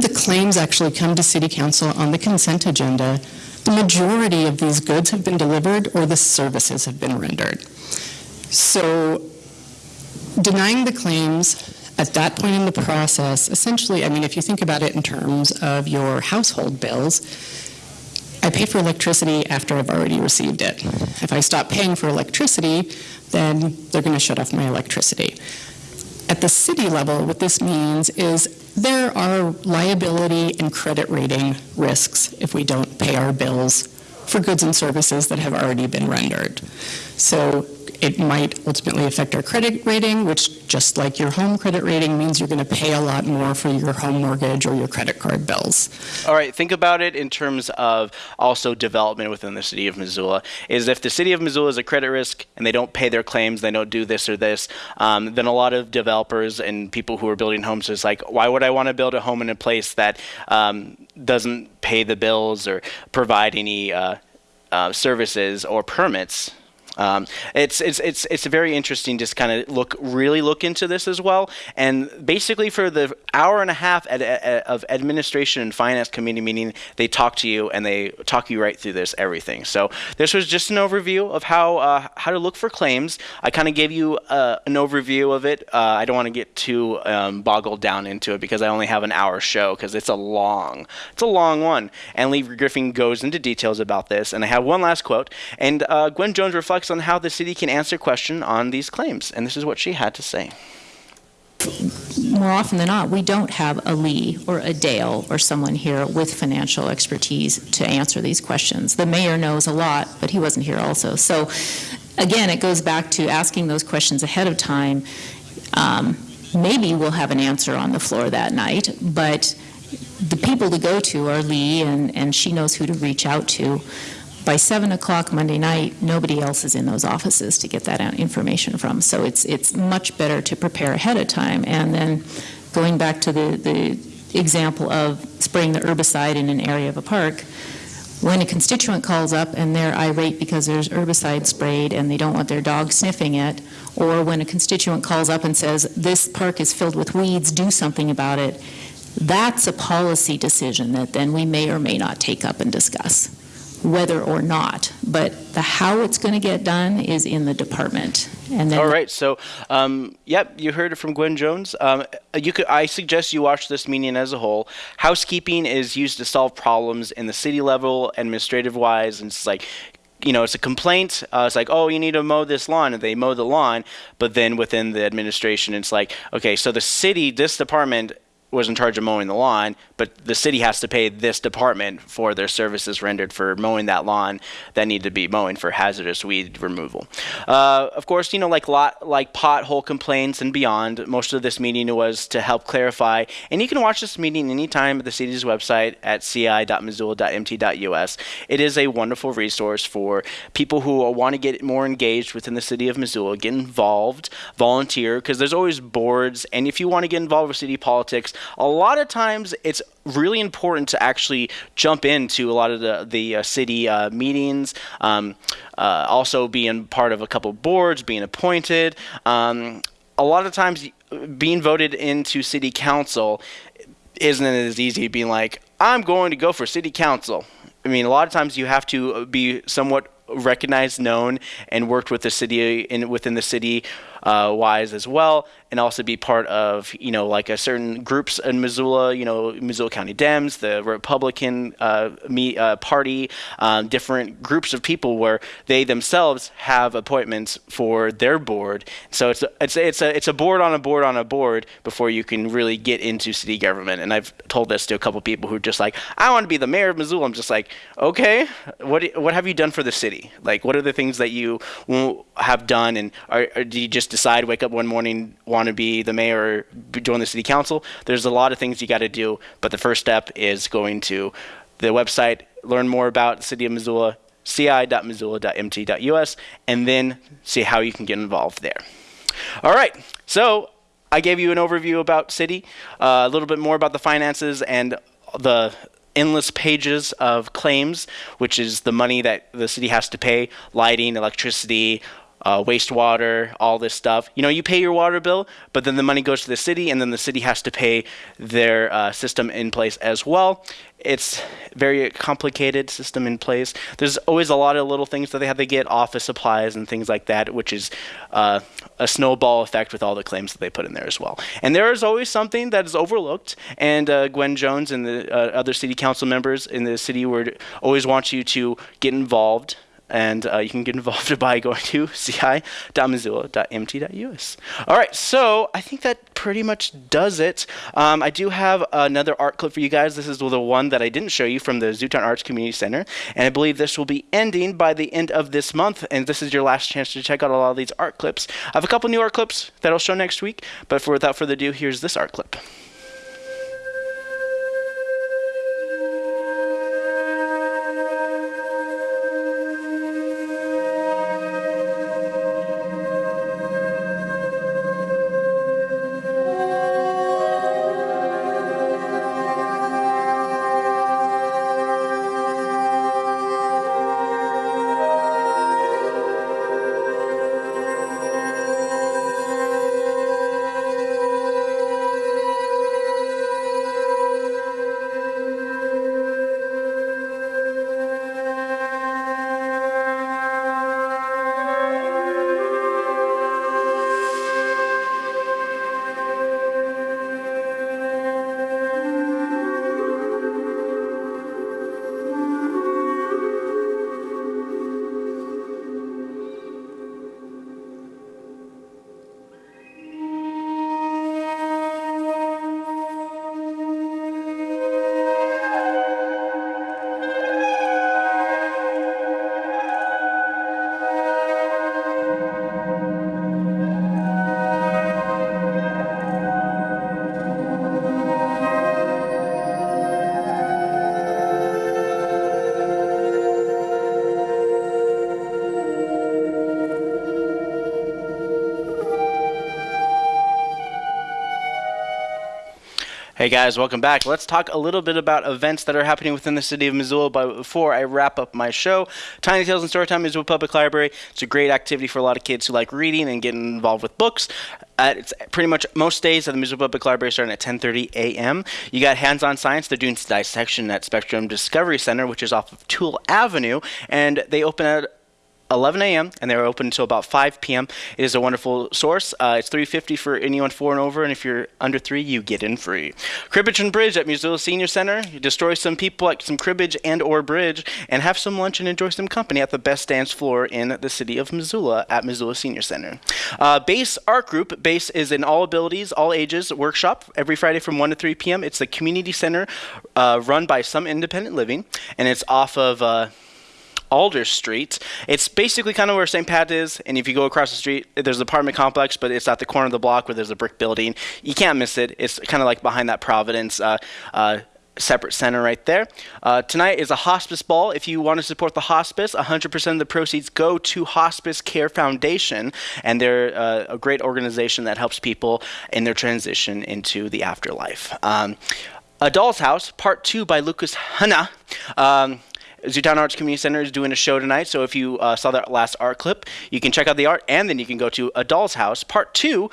Speaker 19: The claims actually come to City Council on the consent agenda. The majority of these goods have been delivered or the services have been rendered. So denying the claims at that point in the process, essentially, I mean, if you think about it in terms of your household bills, I pay for electricity after I've already received it. If I stop paying for electricity, then they're going to shut off my electricity. At the city level, what this means is there are liability and credit rating risks if we don't pay our bills for goods and services that have already been rendered. So it might ultimately affect our credit rating, which just like your home credit rating means you're going to pay a lot more for your home mortgage or your credit card bills.
Speaker 1: All right, think about it in terms of also development within the city of Missoula. Is if the city of Missoula is a credit risk and they don't pay their claims, they don't do this or this, um, then a lot of developers and people who are building homes is like, why would I want to build a home in a place that um, doesn't pay the bills or provide any uh, uh, services or permits? Um, it's it's it's it's very interesting just kind of look really look into this as well. And basically, for the hour and a half of administration and finance committee meeting, they talk to you and they talk you right through this everything. So this was just an overview of how uh, how to look for claims. I kind of gave you uh, an overview of it. Uh, I don't want to get too um, boggled down into it because I only have an hour show because it's a long it's a long one. And Leigh Griffing goes into details about this. And I have one last quote. And uh, Gwen Jones reflects on how the city can answer question on these claims. And this is what she had to say.
Speaker 20: More often than not, we don't have a Leigh or a Dale or someone here with financial expertise to answer these questions. The mayor knows a lot, but he wasn't here also. So again, it goes back to asking those questions ahead of time. Um, maybe we'll have an answer on the floor that night, but the people to go to are Leigh, and, and she knows who to reach out to. By 7 o'clock Monday night, nobody else is in those offices to get that information from. So it's, it's much better to prepare ahead of time. And then going back to the, the example of spraying the herbicide in an area of a park, when a constituent calls up and they're irate because there's herbicide sprayed and they don't want their dog sniffing it, or when a constituent calls up and says, this park is filled with weeds, do something about it, that's a policy decision that then we may or may not take up and discuss, whether or not. But the how it's going to get done is in the department. And then
Speaker 1: All right, so um, yep, you heard it from Gwen Jones. Um, you could, I suggest you watch this meeting as a whole. Housekeeping is used to solve problems in the city level, administrative wise, and it's like. You know, it's a complaint. Uh, it's like, oh, you need to mow this lawn, and they mow the lawn. But then within the administration, it's like, okay, so the city, this department was in charge of mowing the lawn, but the city has to pay this department for their services rendered for mowing that lawn that need to be mowing for hazardous weed removal. Uh, of course, you know, like lot like pothole complaints and beyond. Most of this meeting was to help clarify, and you can watch this meeting anytime at the city's website at ci.missoula.mt.us. It is a wonderful resource for people who want to get more engaged within the city of Missoula, get involved, volunteer, because there's always boards, and if you want to get involved with city politics, a lot of times it's really important to actually jump into a lot of the the uh, city uh, meetings. Um, uh, also, being part of a couple boards, being appointed. Um, a lot of times, being voted into city council isn't as easy being like, I'm going to go for city council. I mean, a lot of times you have to be somewhat recognized, known, and worked with the city in within the city uh, wise as well, and also be part of you know like a certain groups in Missoula, you know Missoula County Dems, the Republican uh, me, uh, Party, um, different groups of people where they themselves have appointments for their board. So it's a, it's a, it's a it's a board on a board on a board before you can really get into city government. And I've told this to a couple people who are just like, I want to be the mayor of Missoula. I'm just like, okay, what what have you done for the city? Like, what are the things that you have done, and are, or do you just decide, wake up one morning, want to be the mayor or join the city council? There's a lot of things you got to do, but the first step is going to the website, learn more about the city of Missoula, ci.missoula.mt.us, and then see how you can get involved there. All right, so I gave you an overview about city, uh, a little bit more about the finances and the endless pages of claims, which is the money that the city has to pay, lighting, electricity, uh, wastewater, all this stuff. You know, you pay your water bill, but then the money goes to the city, and then the city has to pay their uh, system in place as well. It's very complicated system in place. There's always a lot of little things that they have to get, office supplies and things like that, which is uh, a snowball effect with all the claims that they put in there as well. And there is always something that is overlooked, and uh, Gwen Jones and the uh, other city council members in the city would always want you to get involved and uh, you can get involved by going to ci.missoula.mt.us. All right, so I think that pretty much does it. Um, I do have another art clip for you guys. This is the one that I didn't show you from the Zootown Arts Community Center, and I believe this will be ending by the end of this month, and this is your last chance to check out a lot of these art clips. I have a couple new art clips that I'll show next week, but for without further ado, here's this art clip. Hey guys, welcome back. Let's talk a little bit about events that are happening within the city of Missoula. But before I wrap up my show, Tiny Tales and Storytime Missoula Public Library. It's a great activity for a lot of kids who like reading and getting involved with books. It's pretty much most days at the Missoula Public Library starting at 10:30 a.m. You got hands-on science. They're doing dissection at Spectrum Discovery Center, which is off of Toole Avenue, and they open at 11 a.m. and they're open until about 5 p.m. It is a wonderful source. Uh, it's 350 for anyone four and over, and if you're under three, you get in free. Cribbage and Bridge at Missoula Senior Center. You destroy some people at some cribbage and or bridge, and have some lunch and enjoy some company at the best dance floor in the city of Missoula at Missoula Senior Center. Uh, Base Art Group. Base is an all abilities, all ages workshop every Friday from 1 to 3 p.m. It's the community center uh, run by some independent living, and it's off of. Alder Street. It's basically kind of where St. Pat is, and if you go across the street, there's an apartment complex, but it's at the corner of the block where there's a brick building. You can't miss it. It's kind of like behind that Providence. Uh, uh, separate center right there. Uh, tonight is a hospice ball. If you want to support the hospice, 100% of the proceeds go to Hospice Care Foundation, and they're uh, a great organization that helps people in their transition into the afterlife. Um, a Doll's House, Part 2 by Lucas Hnath. Um, Zootown Arts Community Center is doing a show tonight, so if you uh, saw that last art clip, you can check out the art, and then you can go to A Doll's House, Part 2,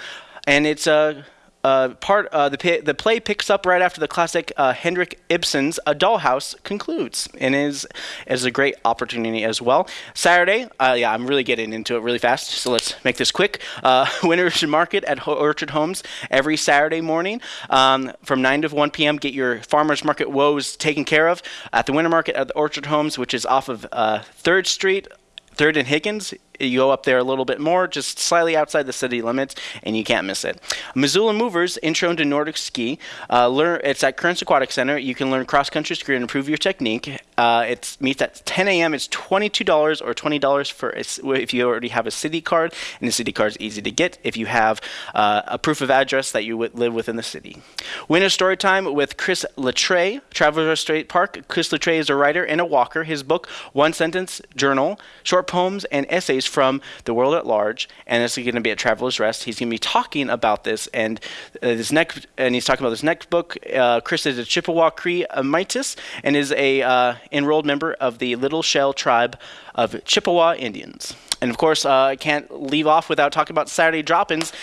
Speaker 1: and it's a. Uh, part uh, the the play picks up right after the classic uh, Henrik Ibsen's A Dollhouse concludes, and is is a great opportunity as well. Saturday, uh, yeah, I'm really getting into it really fast, so let's make this quick. Uh, Winter's Market at Orchard Homes every Saturday morning um, from 9 to 1 p.m. Get your farmers market woes taken care of at the Winter Market at the Orchard Homes, which is off of uh, Third Street. Third and Higgins, you go up there a little bit more, just slightly outside the city limits, and you can't miss it. Missoula Movers Intro into Nordic Ski. Uh, learn it's at Currents Aquatic Center. You can learn cross country ski and improve your technique. Uh, it meets at 10 a.m. It's $22 or $20 for a, if you already have a city card, and the city card is easy to get if you have uh, a proof of address that you live within the city. Winter story time with Chris La Tray, Travelers State Park. Chris La Tray is a writer and a walker. His book, One Sentence Journal, short poems and essays from the world at large, and it's going to be at Traveler's Rest. He's going to be talking about this, and uh, this next, and he's talking about this next book. Uh, Chris is a Chippewa Cree Métis and is a uh, enrolled member of the Little Shell tribe of Chippewa Indians. And of course, uh, I can't leave off without talking about Saturday drop-ins.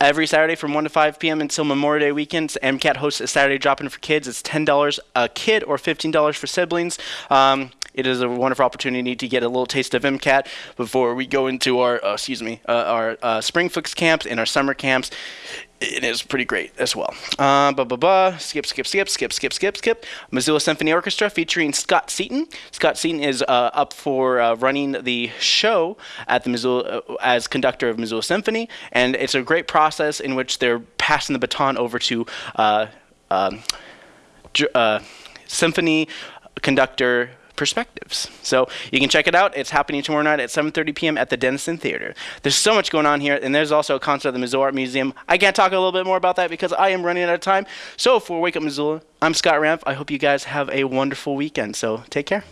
Speaker 1: Every Saturday from 1 to 5 p.m. until Memorial Day weekends, MCAT hosts a Saturday drop-in for kids. It's $10 a kid or $15 for siblings. Um, it is a wonderful opportunity to get a little taste of MCAT before we go into our, uh, excuse me, uh, our uh, spring fix camps and our summer camps. It is pretty great as well. Uh, blah, blah, blah. Skip, skip, skip, skip, skip, skip, skip. Missoula Symphony Orchestra featuring Scott Seaton. Scott Seaton is uh, up for uh, running the show at the Missoula uh, as conductor of Missoula Symphony, and it's a great process in which they're passing the baton over to uh, um, uh, symphony conductor perspectives. So you can check it out. It's happening tomorrow night at 7:30 p.m. at the Dennison Theater. There's so much going on here, and there's also a concert at the Missoula Art Museum. I can't talk a little bit more about that because I am running out of time. So for Wake Up Missoula, I'm Scott Ramp. I hope you guys have a wonderful weekend. So take care.